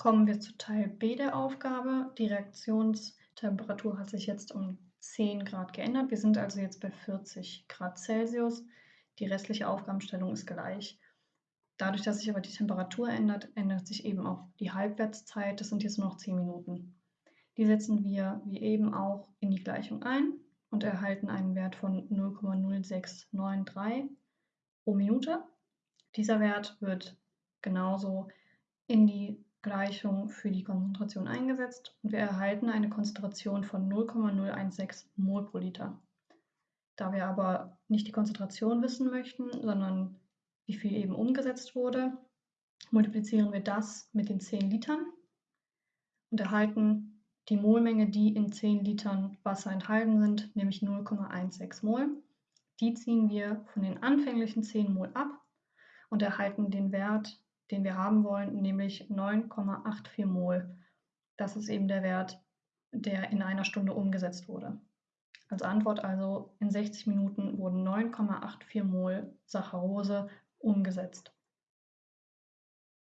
Kommen wir zu Teil B der Aufgabe. Die Reaktionstemperatur hat sich jetzt um 10 Grad geändert. Wir sind also jetzt bei 40 Grad Celsius. Die restliche Aufgabenstellung ist gleich. Dadurch, dass sich aber die Temperatur ändert, ändert sich eben auch die Halbwertszeit. Das sind jetzt nur noch 10 Minuten. Die setzen wir wie eben auch in die Gleichung ein und erhalten einen Wert von 0,0693 pro Minute. Dieser Wert wird genauso in die Gleichung für die Konzentration eingesetzt und wir erhalten eine Konzentration von 0,016 Mol pro Liter. Da wir aber nicht die Konzentration wissen möchten, sondern wie viel eben umgesetzt wurde, multiplizieren wir das mit den 10 Litern und erhalten die Molmenge, die in 10 Litern Wasser enthalten sind, nämlich 0,16 Mol. Die ziehen wir von den anfänglichen 10 Mol ab und erhalten den Wert, den wir haben wollen, nämlich 9,84 Mol. Das ist eben der Wert, der in einer Stunde umgesetzt wurde. Als Antwort also, in 60 Minuten wurden 9,84 Mol Saccharose umgesetzt.